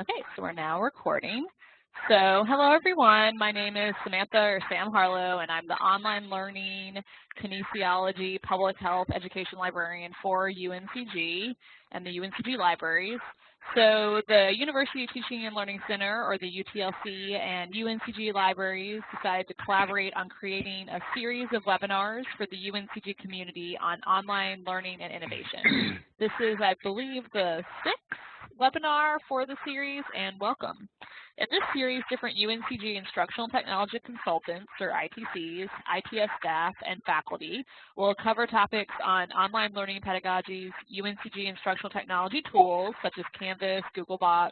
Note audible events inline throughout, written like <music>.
Okay, so we're now recording. So hello everyone, my name is Samantha or Sam Harlow and I'm the online learning kinesiology public health education librarian for UNCG and the UNCG libraries. So the University Teaching and Learning Center, or the UTLC, and UNCG libraries decided to collaborate on creating a series of webinars for the UNCG community on online learning and innovation. <clears throat> This is, I believe, the sixth webinar for the series, and welcome. In this series, different UNCG instructional technology consultants, or ITCs, ITS staff, and faculty will cover topics on online learning pedagogies, UNCG instructional technology tools such as Canvas, Google Googlebox,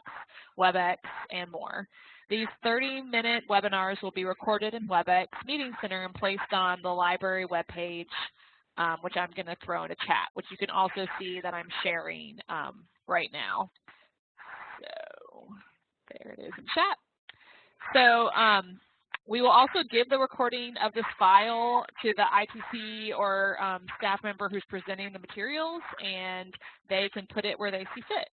WebEx, and more. These 30-minute webinars will be recorded in WebEx Meeting Center and placed on the library webpage, um, which I'm going to throw in a chat, which you can also see that I'm sharing um, right now. So there it is in chat. So um, we will also give the recording of this file to the ITC or um, staff member who's presenting the materials, and they can put it where they see fit.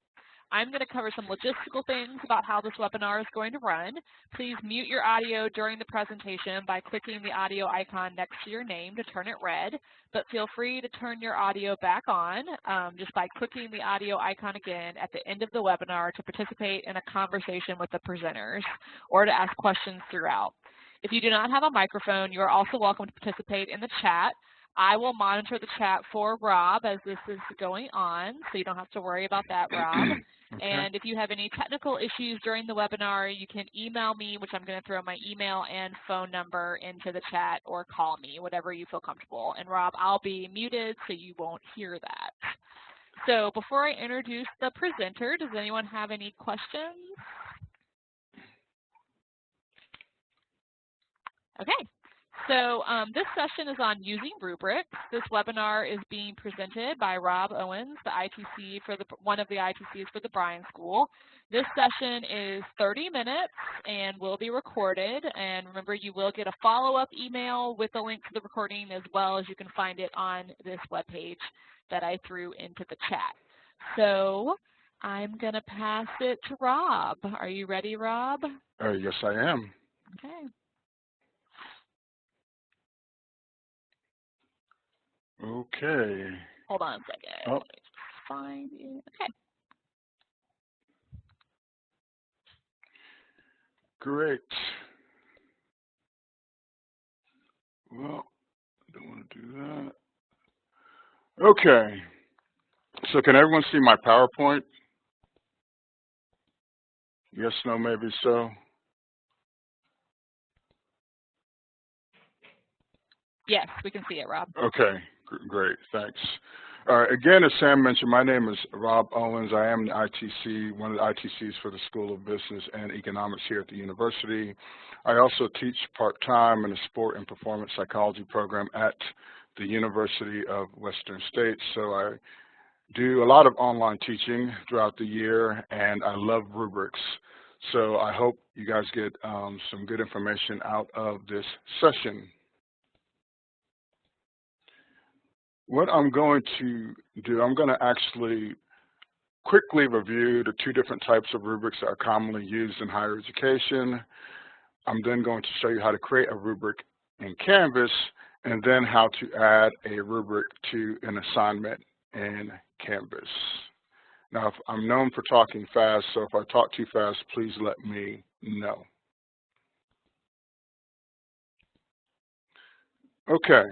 I'm going to cover some logistical things about how this webinar is going to run. Please mute your audio during the presentation by clicking the audio icon next to your name to turn it red, but feel free to turn your audio back on um, just by clicking the audio icon again at the end of the webinar to participate in a conversation with the presenters or to ask questions throughout. If you do not have a microphone, you are also welcome to participate in the chat. I will monitor the chat for Rob as this is going on, so you don't have to worry about that, Rob. <clears throat> Okay. And if you have any technical issues during the webinar, you can email me, which I'm going to throw my email and phone number into the chat, or call me, whatever you feel comfortable. And Rob, I'll be muted so you won't hear that. So before I introduce the presenter, does anyone have any questions? Okay, so um, this session is on using rubrics. This webinar is being presented by Rob Owens, the ITC for the one of the ITCs for the Bryan School. This session is 30 minutes and will be recorded. And remember, you will get a follow-up email with a link to the recording as well as you can find it on this webpage that I threw into the chat. So I'm going to pass it to Rob. Are you ready, Rob? Uh, yes, I am. Okay. Okay. Hold on a second. Oh. Let me find it. Okay. Great. Well, I don't want to do that. Okay. So can everyone see my PowerPoint? Yes, no, maybe so. Yes, we can see it, Rob. Okay. Great, thanks. Again, as Sam mentioned, my name is Rob Owens. I am the ITC, one of the ITCs for the School of Business and Economics here at the university. I also teach part-time in the Sport and Performance Psychology program at the University of Western States. So I do a lot of online teaching throughout the year, and I love rubrics. So I hope you guys get um, some good information out of this session. What I'm going to do, I'm going to actually quickly review the two different types of rubrics that are commonly used in higher education. I'm then going to show you how to create a rubric in Canvas and then how to add a rubric to an assignment in Canvas. Now, if I'm known for talking fast, so if I talk too fast, please let me know. Okay,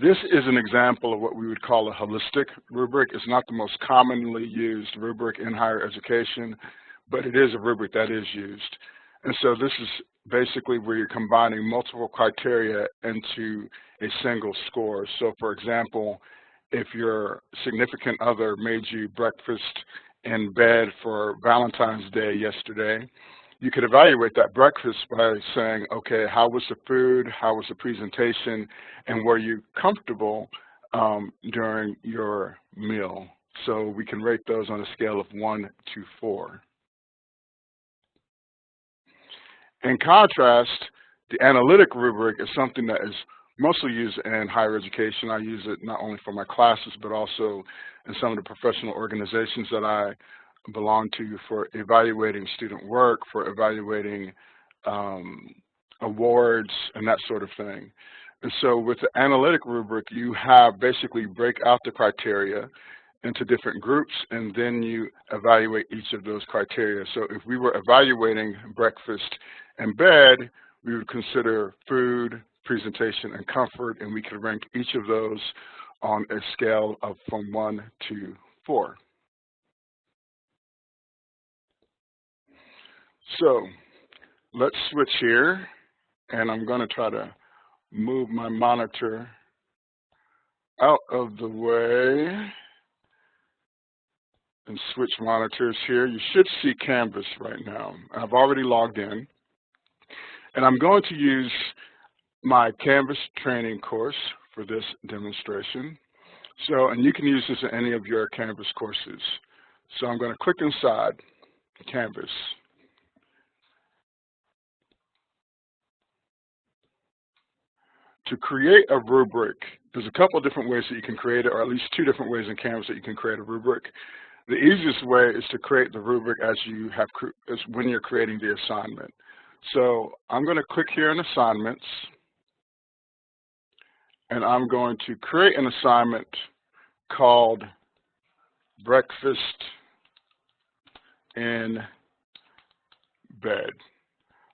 this is an example of what we would call a holistic rubric. It's not the most commonly used rubric in higher education, but it is a rubric that is used. And so this is basically where you're combining multiple criteria into a single score. So for example, if your significant other made you breakfast in bed for Valentine's Day yesterday, you could evaluate that breakfast by saying, okay, how was the food, how was the presentation, and were you comfortable um, during your meal? So we can rate those on a scale of one to four. In contrast, the analytic rubric is something that is mostly used in higher education. I use it not only for my classes, but also in some of the professional organizations that I belong to you for evaluating student work, for evaluating um, awards, and that sort of thing. And so with the analytic rubric, you have basically break out the criteria into different groups, and then you evaluate each of those criteria. So if we were evaluating breakfast and bed, we would consider food, presentation, and comfort, and we could rank each of those on a scale of from one to four. So let's switch here, and I'm going to try to move my monitor out of the way and switch monitors here. You should see Canvas right now. I've already logged in. And I'm going to use my Canvas training course for this demonstration. So, and you can use this in any of your Canvas courses. So I'm going to click inside Canvas. To create a rubric, there's a couple of different ways that you can create it, or at least two different ways in Canvas that you can create a rubric. The easiest way is to create the rubric as you have as when you're creating the assignment. So I'm going to click here in assignments, and I'm going to create an assignment called breakfast in bed.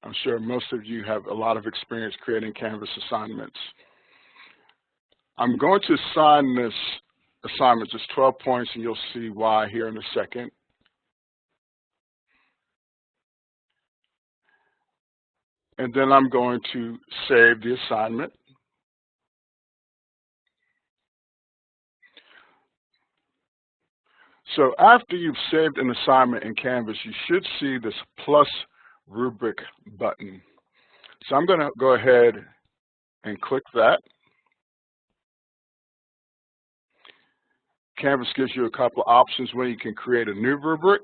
I'm sure most of you have a lot of experience creating Canvas assignments. I'm going to assign this assignment just 12 points, and you'll see why here in a second. And then I'm going to save the assignment. So after you've saved an assignment in Canvas, you should see this plus rubric button. So I'm going to go ahead and click that. Canvas gives you a couple of options when you can create a new rubric.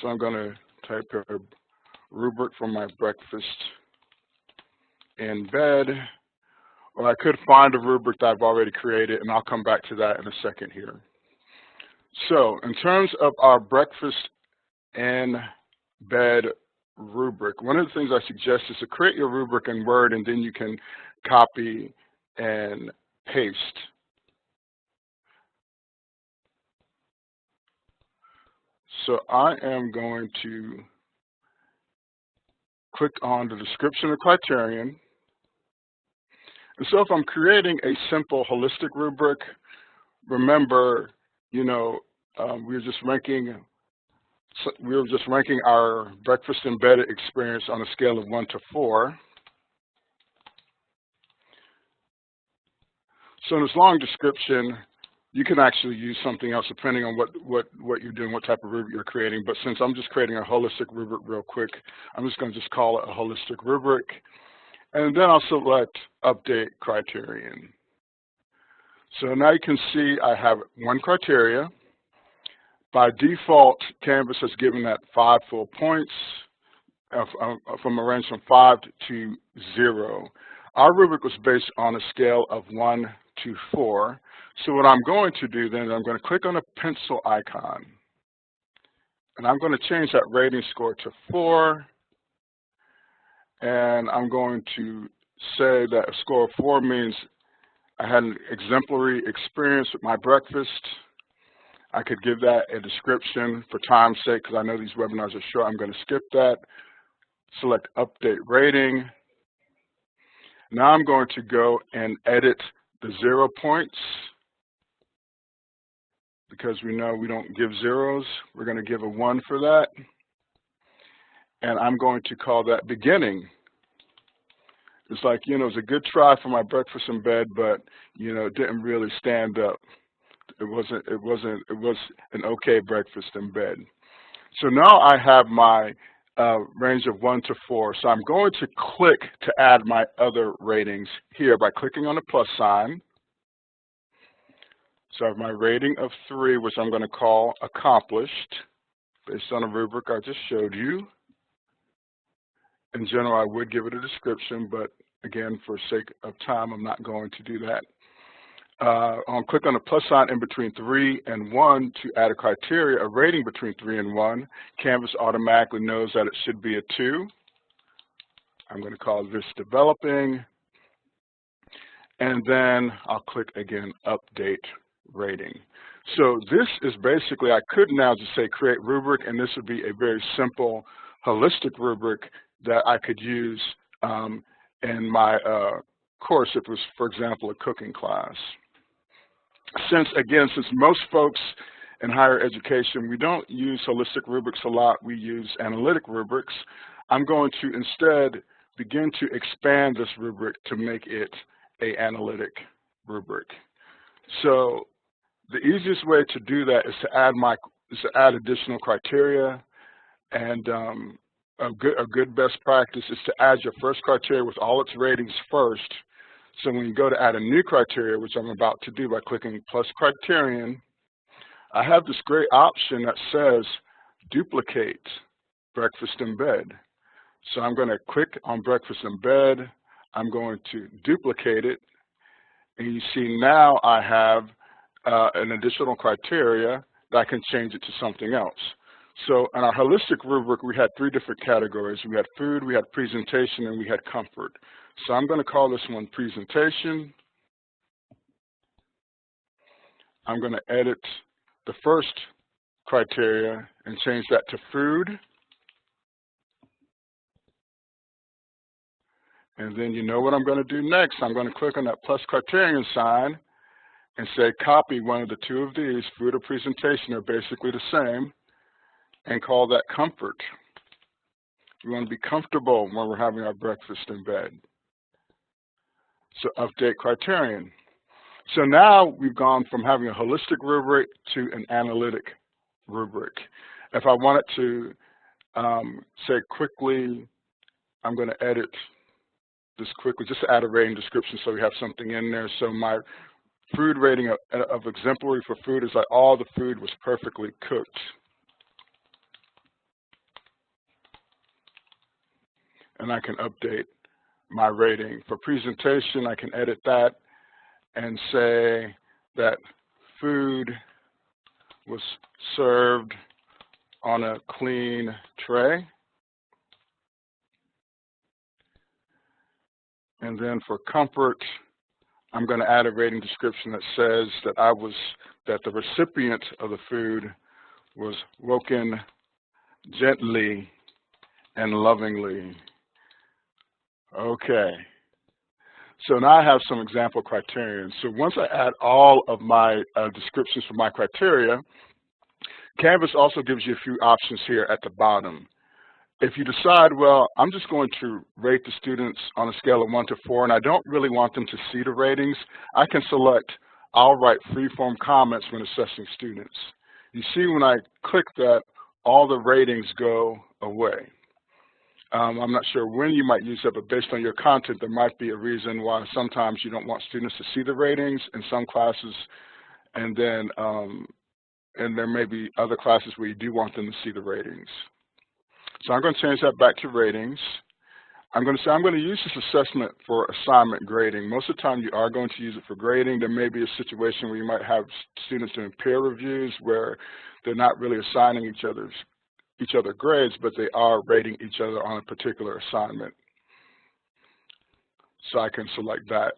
So I'm going to type a rubric for my breakfast in bed. Or I could find a rubric that I've already created, and I'll come back to that in a second here. So in terms of our breakfast and bed rubric, one of the things I suggest is to create your rubric in Word, and then you can copy and paste. So I am going to click on the description of criterion. And so if I'm creating a simple holistic rubric, remember, you know, um, we are just ranking we were just ranking our breakfast embedded experience on a scale of one to four. So in this long description, you can actually use something else depending on what, what, what you're doing, what type of rubric you're creating. But since I'm just creating a holistic rubric real quick, I'm just going to just call it a holistic rubric. And then I'll select update criterion. So now you can see I have one criteria. By default, Canvas has given that five full points uh, from a range from five to zero. Our rubric was based on a scale of one to 4. So what I'm going to do then, is I'm going to click on a pencil icon. And I'm going to change that rating score to 4. And I'm going to say that a score of 4 means I had an exemplary experience with my breakfast. I could give that a description for time's sake because I know these webinars are short. I'm going to skip that. Select Update Rating. Now I'm going to go and edit the zero points because we know we don't give zeros. We're going to give a one for that. And I'm going to call that beginning. It's like, you know, it was a good try for my breakfast in bed, but, you know, it didn't really stand up. It wasn't, it wasn't, it was an okay breakfast in bed. So now I have my uh, range of one to four. So I'm going to click to add my other ratings here by clicking on the plus sign. So I have my rating of three, which I'm going to call accomplished, based on a rubric I just showed you. In general, I would give it a description, but again, for sake of time, I'm not going to do that. uh, on click on the plus sign in between three and one to add a criteria, a rating between three and one, Canvas automatically knows that it should be a two. I'm going to call this developing. And then I'll click again, update rating. So this is basically, I could now just say create rubric, and this would be a very simple holistic rubric that I could use um, in my uh, course if it was, for example, a cooking class. Since, again, since most folks in higher education, we don't use holistic rubrics a lot, we use analytic rubrics, I'm going to instead begin to expand this rubric to make it a analytic rubric. So the easiest way to do that is to add my is to add additional criteria and um, a good a good best practice is to add your first criteria with all its ratings first. So when you go to add a new criteria, which I'm about to do by clicking plus criterion, I have this great option that says duplicate breakfast in bed. So I'm going to click on breakfast in bed. I'm going to duplicate it. And you see now I have uh, an additional criteria that I can change it to something else. So in our holistic rubric, we had three different categories. We had food, we had presentation, and we had comfort. So I'm going to call this one presentation. I'm going to edit the first criteria and change that to food. And then you know what I'm going to do next. I'm going to click on that plus criterion sign and say copy one of the two of these, food or presentation are basically the same, and call that comfort. We want to be comfortable when we're having our breakfast in bed. So update criterion. So now we've gone from having a holistic rubric to an analytic rubric. If I wanted to um, say quickly, I'm going to edit this quickly, just add a rating description so we have something in there. So my food rating of, of exemplary for food is like all the food was perfectly cooked. And I can update my rating. For presentation, I can edit that and say that food was served on a clean tray. And then for comfort, I'm going to add a rating description that says that I was, that the recipient of the food was woken gently and lovingly. Okay. So now I have some example criterion. So once I add all of my uh, descriptions for my criteria, Canvas also gives you a few options here at the bottom. If you decide, well, I'm just going to rate the students on a scale of 1 to 4, and I don't really want them to see the ratings, I can select I'll write free-form comments when assessing students. You see when I click that, all the ratings go away. Um, I'm not sure when you might use that, but based on your content, there might be a reason why sometimes you don't want students to see the ratings in some classes, and then um, and there may be other classes where you do want them to see the ratings. So I'm going to change that back to ratings. I'm going to say I'm going to use this assessment for assignment grading. Most of the time you are going to use it for grading. There may be a situation where you might have students doing peer reviews where they're not really assigning each other's each other grades, but they are rating each other on a particular assignment. So I can select that.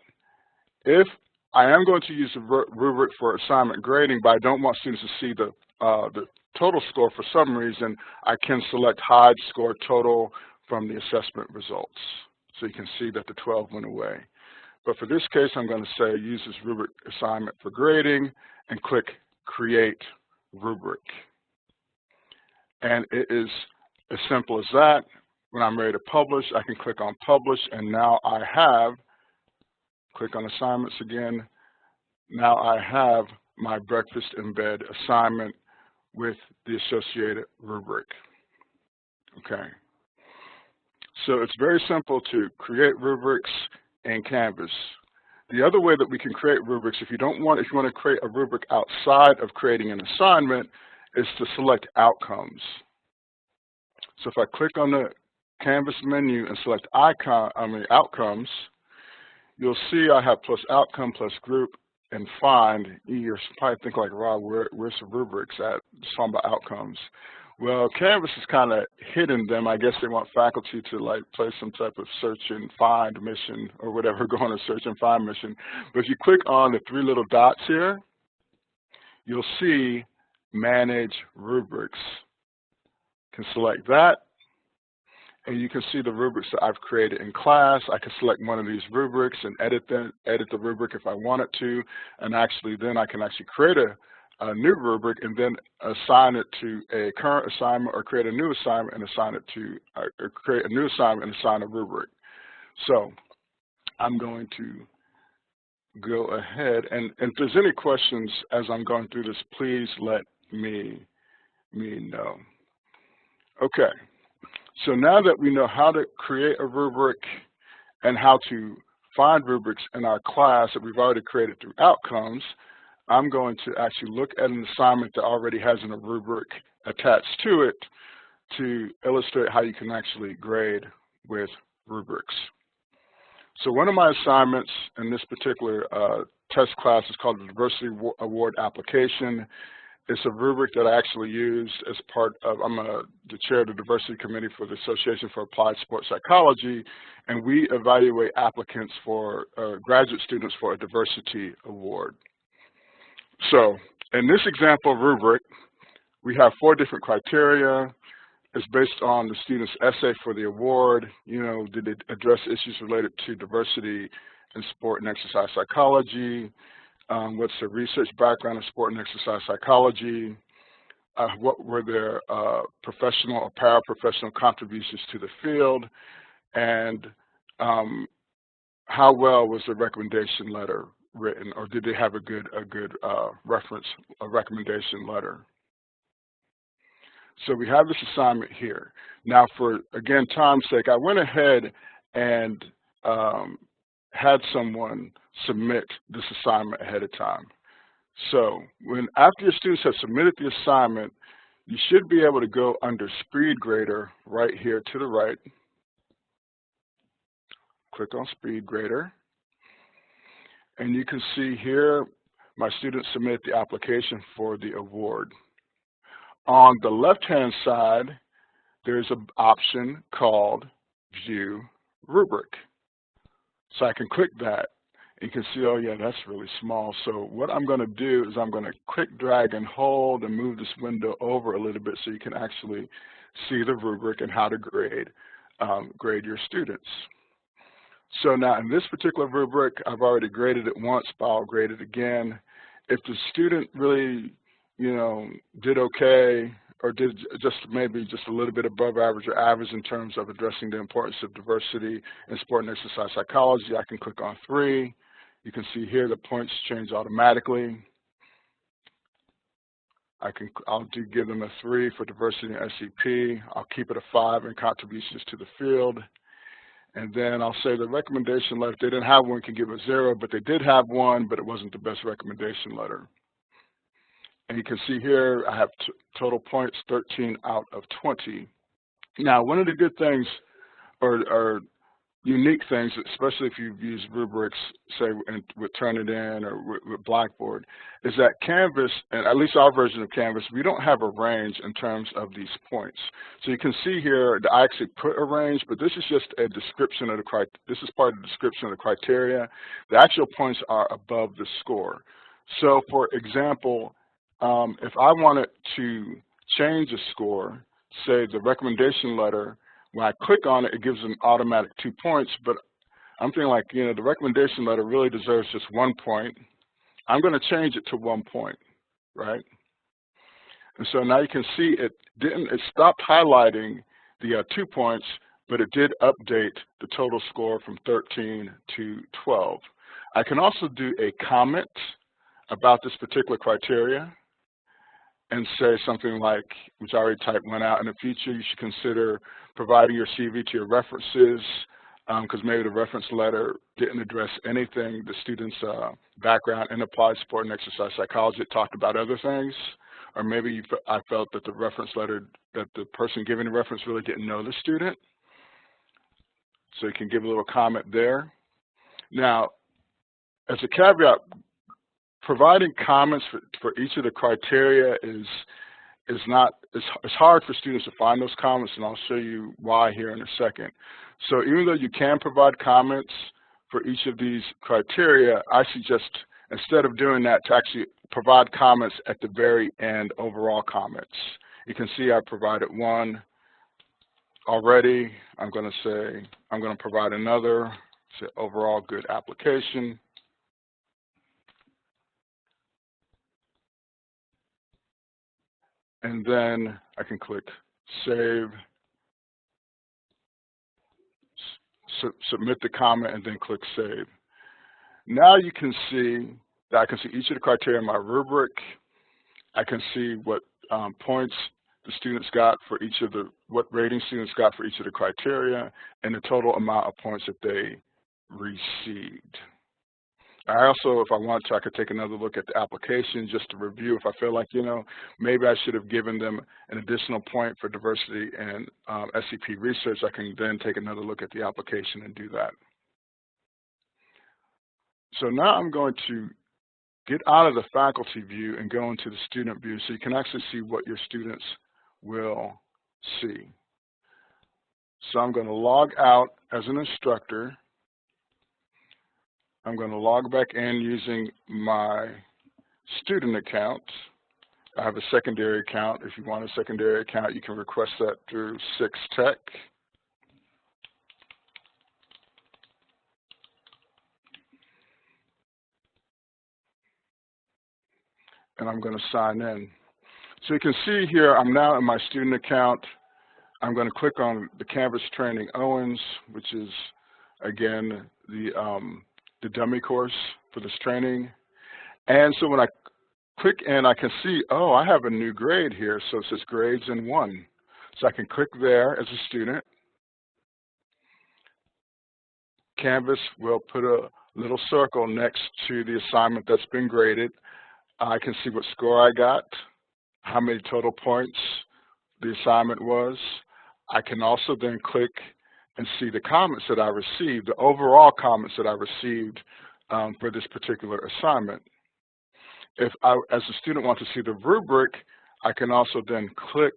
If I am going to use a rubric for assignment grading, but I don't want students to see the, uh, the total score for some reason, I can select hide score total from the assessment results. So you can see that the 12 went away. But for this case, I'm going to say use this rubric assignment for grading and click create rubric. And it is as simple as that. When I'm ready to publish, I can click on publish and now I have, click on assignments again, now I have my breakfast in bed assignment with the associated rubric. Okay. So it's very simple to create rubrics in Canvas. The other way that we can create rubrics, if you don't want, if you want to create a rubric outside of creating an assignment, is to select outcomes. So if I click on the Canvas menu and select icon, I mean outcomes, you'll see I have plus outcome plus group and find, you're probably thinking like, Rob, where, where's the rubrics at? It's talking about outcomes. Well, Canvas is kind of hidden them. I guess they want faculty to like play some type of search and find mission or whatever, <laughs> go on a search and find mission. But if you click on the three little dots here, you'll see manage rubrics. You can select that and you can see the rubrics that I've created in class. I can select one of these rubrics and edit them, edit the rubric if I wanted to, and actually then I can actually create a, a new rubric and then assign it to a current assignment or create a new assignment and assign it to, or create a new assignment and assign a rubric. So I'm going to go ahead and, and if there's any questions as I'm going through this, please let me, me know. Okay. So now that we know how to create a rubric and how to find rubrics in our class that we've already created through outcomes, I'm going to actually look at an assignment that already has a rubric attached to it to illustrate how you can actually grade with rubrics. So one of my assignments in this particular uh, test class is called the Diversity Award Application. It's a rubric that I actually use as part of, I'm a, the chair of the diversity committee for the Association for Applied Sports Psychology, and we evaluate applicants for uh, graduate students for a diversity award. So in this example rubric, we have four different criteria. It's based on the student's essay for the award. You know, did it address issues related to diversity in sport and exercise psychology? Um, what's their research background in sport and exercise psychology, uh, what were their uh, professional or paraprofessional contributions to the field, and um, how well was the recommendation letter written, or did they have a good a good uh, reference, a recommendation letter? So we have this assignment here. Now, for again time's sake, I went ahead and um, had someone submit this assignment ahead of time. So when after your students have submitted the assignment, you should be able to go under SpeedGrader right here to the right. Click on SpeedGrader. And you can see here my students submit the application for the award. On the left-hand side, there's an option called View Rubric. So I can click that you can see, oh yeah, that's really small. So what I'm going to do is I'm going to click, drag, and hold and move this window over a little bit so you can actually see the rubric and how to grade, um, grade your students. So now in this particular rubric, I've already graded it once, but I'll grade it again. If the student really, you know, did okay, or did just maybe just a little bit above average or average in terms of addressing the importance of diversity in sport and exercise psychology, I can click on three. You can see here the points change automatically. I can, I'll do give them a three for diversity in SEP. I'll keep it a five in contributions to the field. And then I'll say the recommendation letter, if they didn't have one, can give a zero, but they did have one, but it wasn't the best recommendation letter. And you can see here, I have total points 13 out of 20. Now, one of the good things, or, or unique things, especially if you've used rubrics, say with Turnitin or with, with Blackboard, is that Canvas, and at least our version of Canvas, we don't have a range in terms of these points. So you can see here I actually put a range, but this is just a description of the crit this is part of the description of the criteria. The actual points are above the score. So for example, um, if I wanted to change a score, say the recommendation letter when I click on it, it gives an automatic two points, but I'm thinking like, you know, the recommendation letter really deserves just one point. I'm going to change it to one point, right? And so now you can see it didn't, it stopped highlighting the uh, two points, but it did update the total score from 13 to 12. I can also do a comment about this particular criteria and say something like, which I already typed one out, in the future you should consider providing your CV to your references because um, maybe the reference letter didn't address anything, the student's uh, background in applied sport and exercise psychology, it talked about other things, or maybe I felt that the reference letter, that the person giving the reference really didn't know the student. So you can give a little comment there. Now, as a caveat, providing comments for, for each of the criteria is is not it's, it's hard for students to find those comments and I'll show you why here in a second. So even though you can provide comments for each of these criteria, I suggest instead of doing that to actually provide comments at the very end, overall comments. You can see I provided one already. I'm going to say I'm going to provide another, say overall good application. And then I can click save, su submit the comment, and then click save. Now you can see that I can see each of the criteria in my rubric. I can see what um, points the students got for each of the, what rating students got for each of the criteria, and the total amount of points that they received. I also, if I want to, I could take another look at the application just to review if I feel like, you know, maybe I should have given them an additional point for diversity and um, SEP research. I can then take another look at the application and do that. So now I'm going to get out of the faculty view and go into the student view so you can actually see what your students will see. So I'm going to log out as an instructor I'm going to log back in using my student account. I have a secondary account. If you want a secondary account, you can request that through Six Tech. And I'm going to sign in. So you can see here, I'm now in my student account. I'm going to click on the Canvas Training Owens, which is, again, the um, the dummy course for this training. And so when I click in, I can see, oh, I have a new grade here. So it says grades in one. So I can click there as a student. Canvas will put a little circle next to the assignment that's been graded. I can see what score I got, how many total points the assignment was. I can also then click and see the comments that I received, the overall comments that I received um, for this particular assignment. If I, as a student, want to see the rubric, I can also then click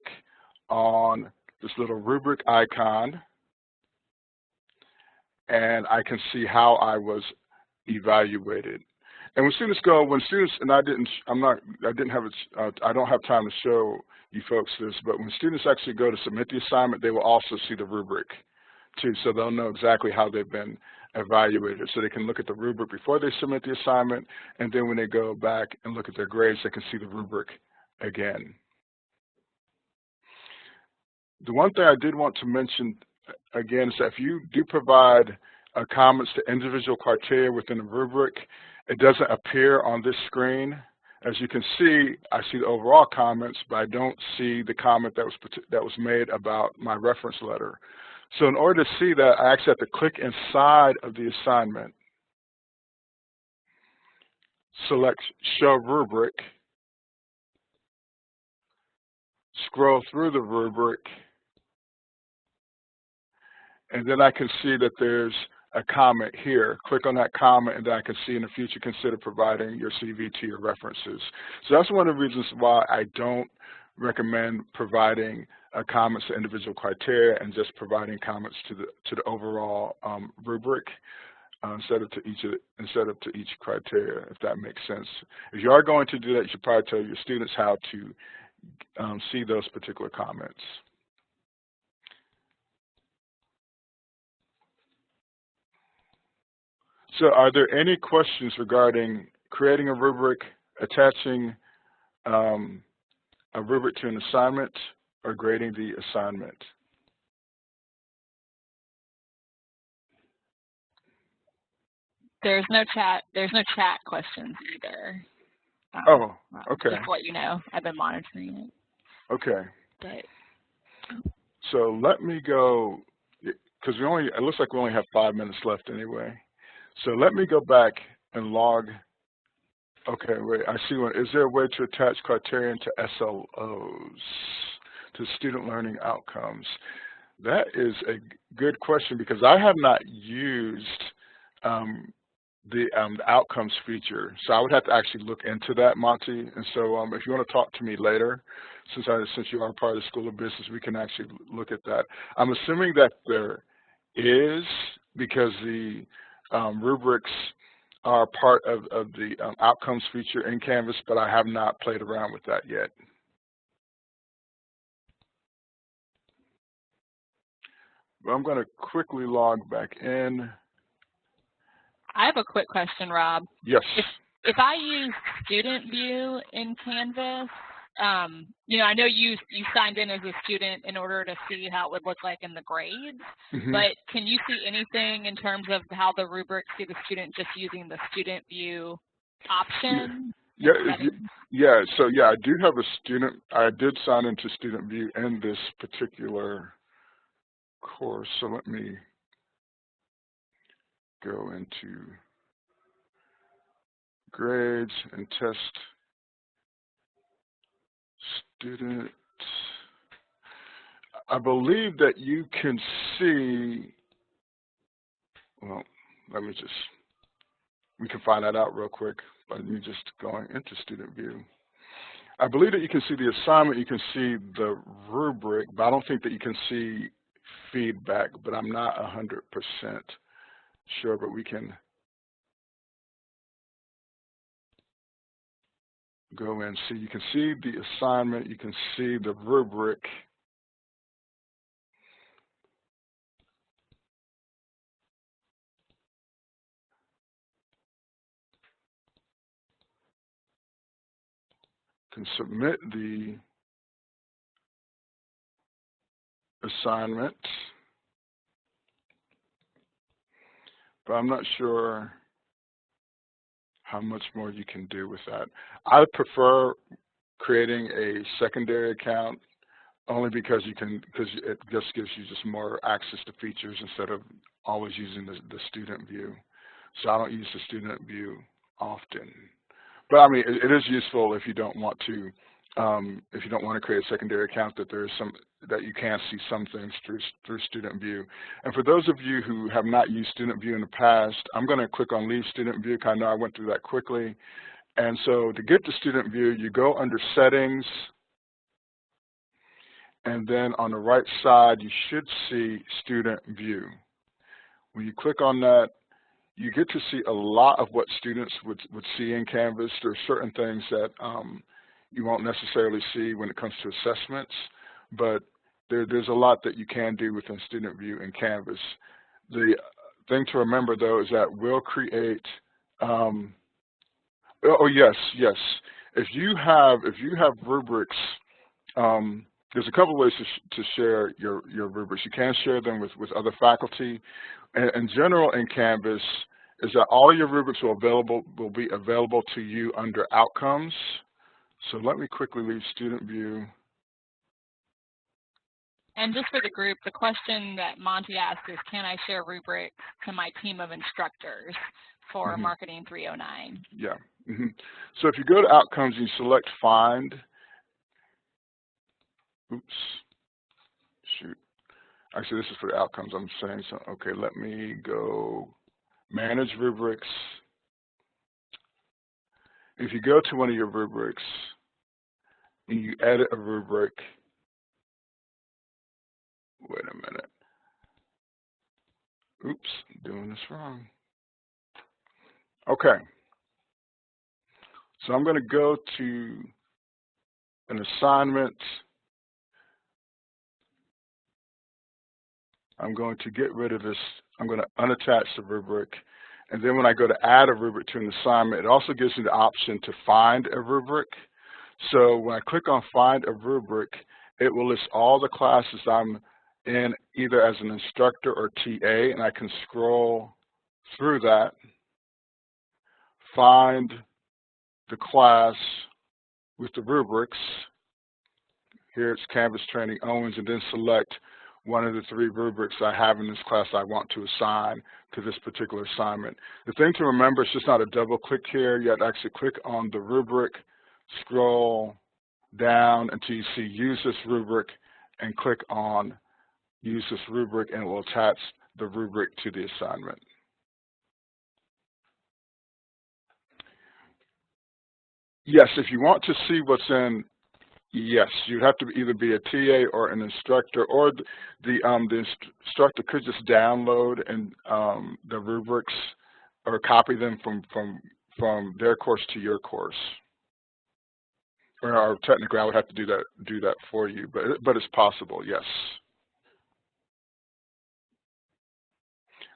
on this little rubric icon, and I can see how I was evaluated. And when students go, when students, and I didn't, I'm not, I didn't have, a, uh, I don't have time to show you folks this, but when students actually go to submit the assignment, they will also see the rubric too, so they'll know exactly how they've been evaluated. So they can look at the rubric before they submit the assignment, and then when they go back and look at their grades, they can see the rubric again. The one thing I did want to mention again is that if you do provide uh, comments to individual criteria within the rubric, it doesn't appear on this screen. As you can see, I see the overall comments, but I don't see the comment that was that was made about my reference letter. So in order to see that, I actually have to click inside of the assignment, select Show Rubric, scroll through the rubric, and then I can see that there's a comment here. Click on that comment and then I can see in the future consider providing your CV to your references. So that's one of the reasons why I don't recommend providing uh, comments to individual criteria and just providing comments to the to the overall um, rubric uh, instead of to each instead of to each criteria, if that makes sense. If you are going to do that, you should probably tell your students how to um, see those particular comments. So are there any questions regarding creating a rubric, attaching um, a rubric to an assignment, or grading the assignment. There's no chat. There's no chat questions either. Um, oh, okay. Just what you know, I've been monitoring it. Okay. But, so let me go because we only. It looks like we only have five minutes left anyway. So let me go back and log Okay, wait, I see one. Is there a way to attach criterion to SLOs, to student learning outcomes? That is a good question because I have not used um, the, um, the outcomes feature. So I would have to actually look into that, Monty. And so um, if you want to talk to me later, since I since you are part of the School of Business, we can actually look at that. I'm assuming that there is because the um, rubrics are part of, of the um, outcomes feature in Canvas, but I have not played around with that yet. But I'm going to quickly log back in. I have a quick question, Rob. Yes. If, if I use Student View in Canvas, um, you know, I know you you signed in as a student in order to see how it would look like in the grades, mm -hmm. but can you see anything in terms of how the rubrics see the student just using the Student View option? Yeah, yeah. So yeah, I do have a student. I did sign into Student View in this particular course. So let me go into grades and test student. I believe that you can see, well, let me just, we can find that out real quick by me just going into student view. I believe that you can see the assignment, you can see the rubric, but I don't think that you can see feedback, but I'm not 100% sure, but we can go and see. You can see the assignment, you can see the rubric. Can submit the assignment, but I'm not sure how much more you can do with that. I prefer creating a secondary account only because you can because it just gives you just more access to features instead of always using the, the student view. So I don't use the student view often. But I mean, it, it is useful if you don't want to um, if you don't want to create a secondary account, that there's some that you can see some things through through Student View. And for those of you who have not used Student View in the past, I'm going to click on Leave Student View. I know I went through that quickly. And so to get to Student View, you go under Settings, and then on the right side, you should see Student View. When you click on that, you get to see a lot of what students would, would see in Canvas. There are certain things that um, you won't necessarily see when it comes to assessments, but there, there's a lot that you can do within Student View and Canvas. The thing to remember though is that we'll create, um, oh, oh yes, yes. If you have, if you have rubrics, um, there's a couple ways to, sh to share your, your rubrics. You can share them with, with other faculty. And in general in Canvas is that all your rubrics will, available, will be available to you under outcomes. So let me quickly leave student view. And just for the group, the question that Monty asked is, can I share rubrics to my team of instructors for mm -hmm. Marketing 309? Yeah. Mm -hmm. So if you go to Outcomes and you select Find, oops, shoot. Actually, this is for the outcomes. I'm saying so. Okay, let me go Manage Rubrics. If you go to one of your rubrics and you edit a rubric, wait a minute. Oops, doing this wrong. Okay. So I'm going to go to an assignment. I'm going to get rid of this. I'm going to unattach the rubric and then when I go to add a rubric to an assignment, it also gives me the option to find a rubric. So when I click on find a rubric, it will list all the classes I'm in either as an instructor or TA, and I can scroll through that, find the class with the rubrics. Here it's Canvas Training Owens, and then select one of the three rubrics I have in this class I want to assign to this particular assignment. The thing to remember is just not a double click here. You have to actually click on the rubric, scroll down until you see use this rubric and click on use this rubric and it will attach the rubric to the assignment. Yes, if you want to see what's in, yes, you'd have to either be a TA or an instructor, or the um, the instructor could just download and um, the rubrics or copy them from from from their course to your course. Or, technically, I would have to do that do that for you, but but it's possible, yes.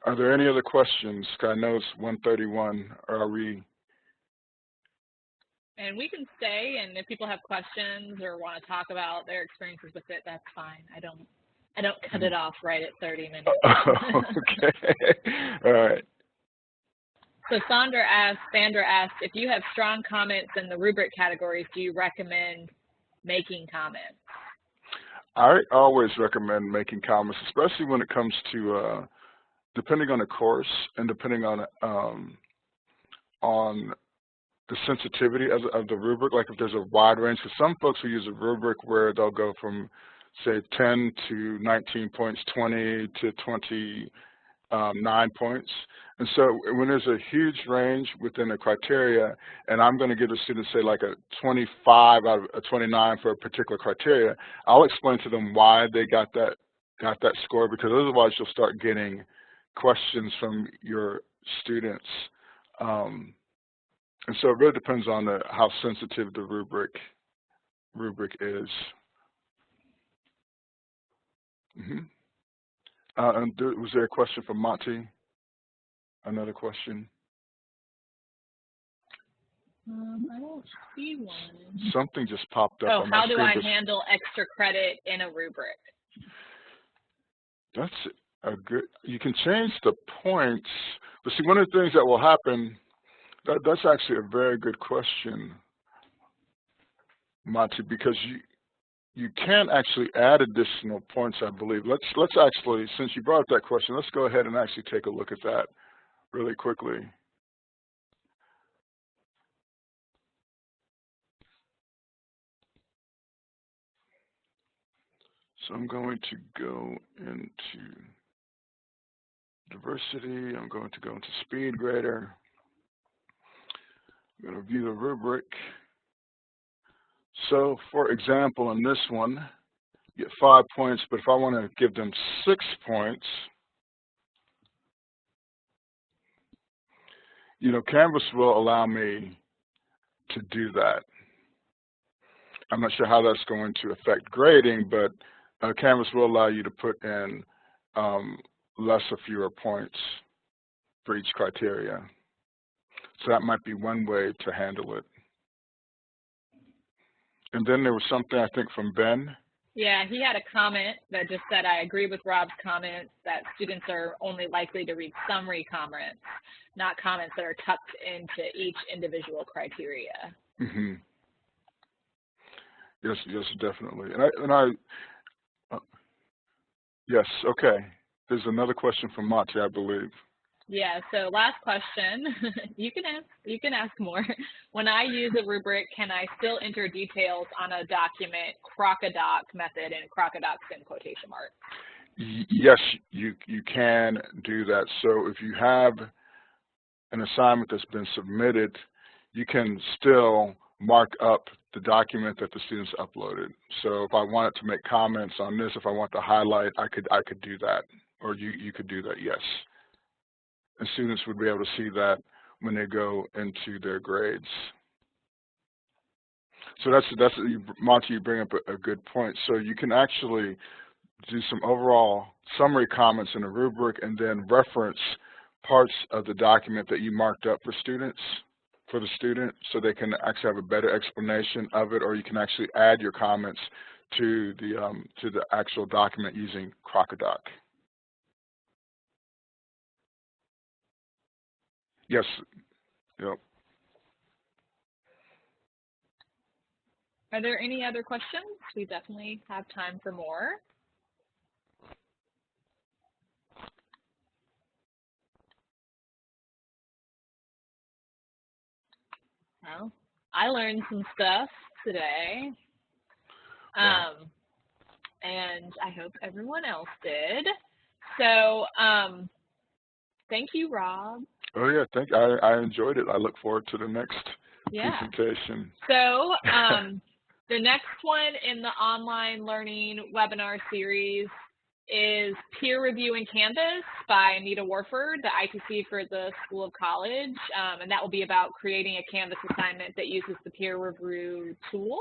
Are there any other questions? I know it's 131. Are we? And we can stay, and if people have questions or want to talk about their experiences with it, that's fine. I don't, I don't cut hmm. it off right at 30 minutes. <laughs> okay. All right. So Sandra asked, Sandra asked, if you have strong comments in the rubric categories, do you recommend making comments? I always recommend making comments, especially when it comes to uh, depending on the course and depending on um, on the sensitivity of, of, the rubric, like if there's a wide range, because some folks will use a rubric where they'll go from, say, 10 to 19 points, 20 to 29 um, points. And so when there's a huge range within a criteria, and I'm going to give a student, say, like a 25 out of a 29 for a particular criteria, I'll explain to them why they got that got that score, because otherwise you'll start getting questions from your students. Um, and so it really depends on the, how sensitive the rubric rubric is. Mm -hmm. uh, and was there a question from Monty? Another question? Um, I don't see one. Something just popped up. Oh, how do I handle extra credit in a rubric? That's a good, you can change the points, but see, one of the things that will happen, that, that's actually a very good question, Monty, because you, you can actually add additional points, I believe. Let's, let's actually, since you brought up that question, let's go ahead and actually take a look at that really quickly. So I'm going to go into diversity. I'm going to go into speed grader. I'm going to view the rubric. So for example, in this one, you get five points, but if I want to give them six points, you know, Canvas will allow me to do that. I'm not sure how that's going to affect grading, but uh, Canvas will allow you to put in um, less or fewer points for each criteria. So that might be one way to handle it. And then there was something I think from Ben. Yeah, he had a comment that just said, I agree with Rob's comments that students are only likely to read summary comments, not comments that are tucked into each individual criteria. Mm -hmm. Yes, yes, definitely. And I, and I uh, yes, okay. There's another question from Monty, I believe. Yeah, so last question. <laughs> you can ask you can ask more. <laughs> When I use a rubric, can I still enter details on a document crocodoc method and crocodocs in quotation marks? Yes, you you can do that. So if you have an assignment that's been submitted, you can still mark up the document that the students uploaded. So if I wanted to make comments on this, if I want to highlight, I could I could do that or you, you could do that, yes. And students would be able to see that when they go into their grades. So that's, that's Monty, you bring up a, a good point. So you can actually do some overall summary comments in a rubric and then reference parts of the document that you marked up for students, for the student, so they can actually have a better explanation of it, or you can actually add your comments to the, um, to the actual document using Crocodoc. Yes. Yep. Are there any other questions? We definitely have time for more. Well, I learned some stuff today. Um, and I hope everyone else did. So um, thank you, Rob, Oh yeah, thank I I enjoyed it. I look forward to the next Yeah. presentation. So um, <laughs> the next one in the online learning webinar series is Peer Review in Canvas by Anita Warford, the ITC for the School of College. Um, and that will be about creating a Canvas assignment that uses the peer review tool,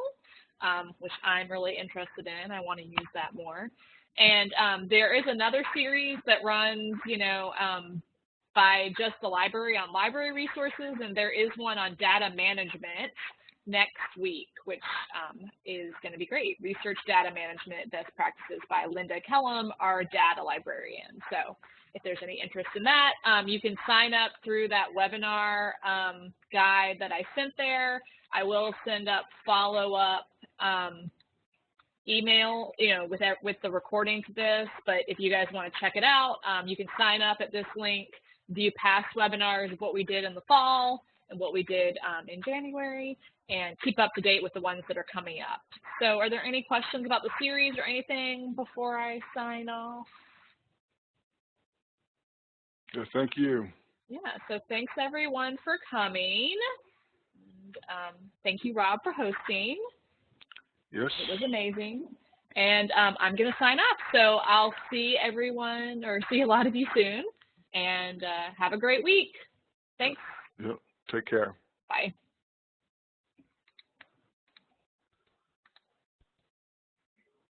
um, which I'm really interested in. I want to use that more. And um, there is another series that runs, you know, um, by just the library on library resources, and there is one on data management next week, which um, is going to be great. Research data management best practices by Linda Kellum, our data librarian. So if there's any interest in that, um, you can sign up through that webinar um, guide that I sent there. I will send up follow-up um, email, you know, with, with the recording to this, but if you guys want to check it out, um, you can sign up at this link, view past webinars of what we did in the fall and what we did um, in January, and keep up to date with the ones that are coming up. So are there any questions about the series or anything before I sign off? Yes, thank you. Yeah, so thanks everyone for coming. And, um, thank you, Rob, for hosting. Yes. It was amazing. And um, I'm going to sign up. So I'll see everyone or see a lot of you soon. And uh, have a great week. Thanks. Yep. Take care. Bye.